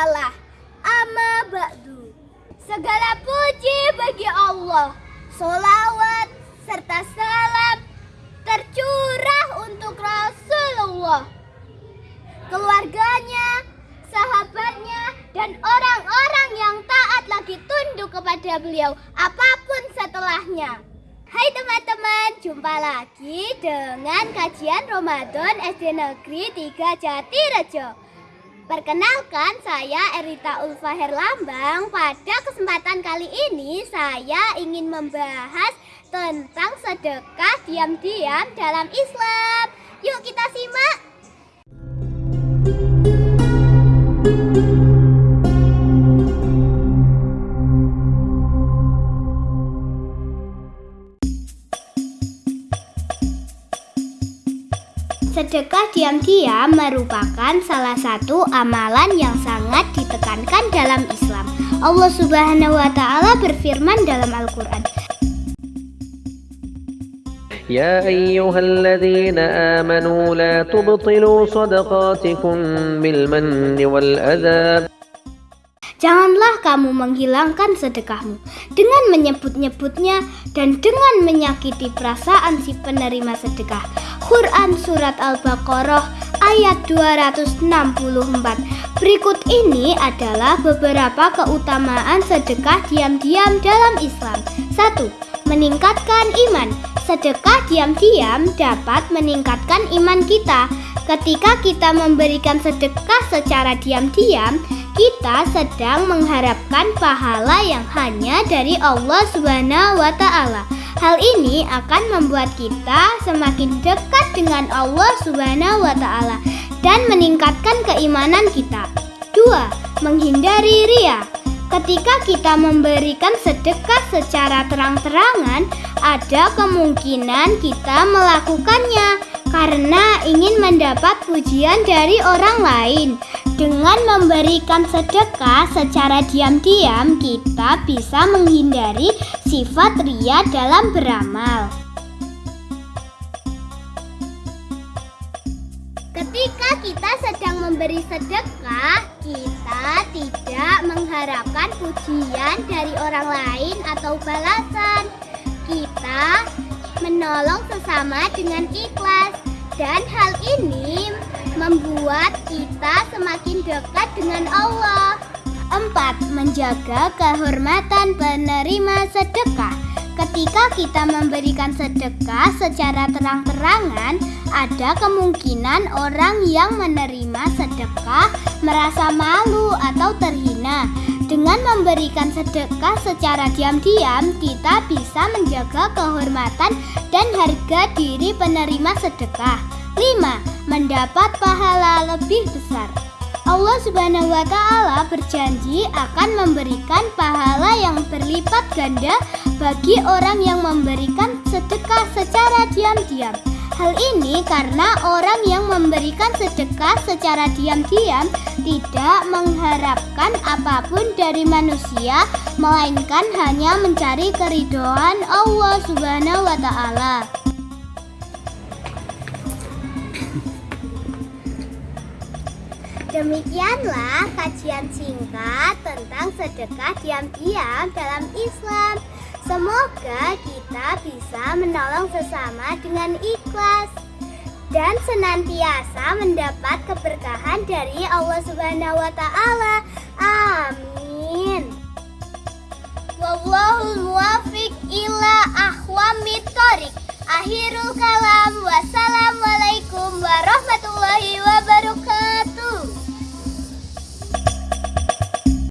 mawalah amma ba'du Segala puji bagi Allah Solawat serta salam tercurah untuk Rasulullah Keluarganya, sahabatnya, dan orang-orang yang taat lagi tunduk kepada beliau apa pun setelahnya. Hai teman-teman, jumpa lagi dengan kajian Ramadan SD Negeri 3 Jatirejo. Perkenalkan, saya Erita Ulfahir Lambang. Pada kesempatan kali ini, saya ingin membahas tentang sedekah diam-diam dalam Islam. Yuk kita simak. Sedekah diam-diam merupakan salah satu amalan yang sangat ditekankan dalam Islam. Allah Subhanahu wa taala berfirman dalam Al-Qur'an, يا أيها الذين آمنوا لا تبطلوا صدقاتكم بالمن والأذى Janganlah kamu menghilangkan sedekahmu dengan menyebut-nyebutnya dan dengan menyakiti perasaan si penerima sedekah. Quran Surat Al-Baqarah ayat 264 Berikut ini adalah beberapa keutamaan sedekah diam-diam dalam Islam. 1. Meningkatkan iman. Sedekah diam-diam dapat meningkatkan iman kita. Ketika kita memberikan sedekah secara diam-diam, kita sedang mengharapkan pahala yang hanya dari Allah Subhanahu wa taala. Hal ini akan membuat kita semakin dekat dengan Allah Subhanahu wa taala dan meningkatkan keimanan kita. 2. Menghindari ria. Ketika kita memberikan sedekah secara terang-terangan, ada kemungkinan kita melakukannya karena ingin mendapat pujian dari orang lain. Dengan memberikan sedekah secara diam-diam, kita bisa menghindari sifat ria dalam beramal. Ketika kita sedang memberi sedekah, kita tidak mengharapkan pujian dari orang lain atau balasan. Kita menolong sesama dengan ikhlas dan hal ini membuat kita semakin dekat dengan Allah. 4. Menjaga kehormatan penerima sedekah. Ketika kita memberikan sedekah secara terang-terangan, ada kemungkinan orang yang menerima sedekah merasa malu atau terhina. Dengan memberikan sedekah secara diam-diam, kita bisa menjaga kehormatan dan harga diri penerima sedekah. 5. Mendapat pahala lebih besar. Allah Subhanahu wa taala berjanji akan memberikan pahala yang berlipat ganda bagi orang yang memberikan sedekah secara diam-diam. Hal ini karena orang yang memberikan sedekah secara diam-diam tidak mengharapkan apa pun dari manusia, melainkan hanya mencari keridoan Allah Subhanahu wa Ta'ala. Demikianlah kajian singkat tentang sedekah diam-diam dalam Islam. Semoga kita bisa menolong sesama dengan ikhlas dan senantiasa mendapat keberkahan dari Allah Subhanahu wa taala. Amin. Wallahul muwafiq ila ahwamit thoriq. Kalam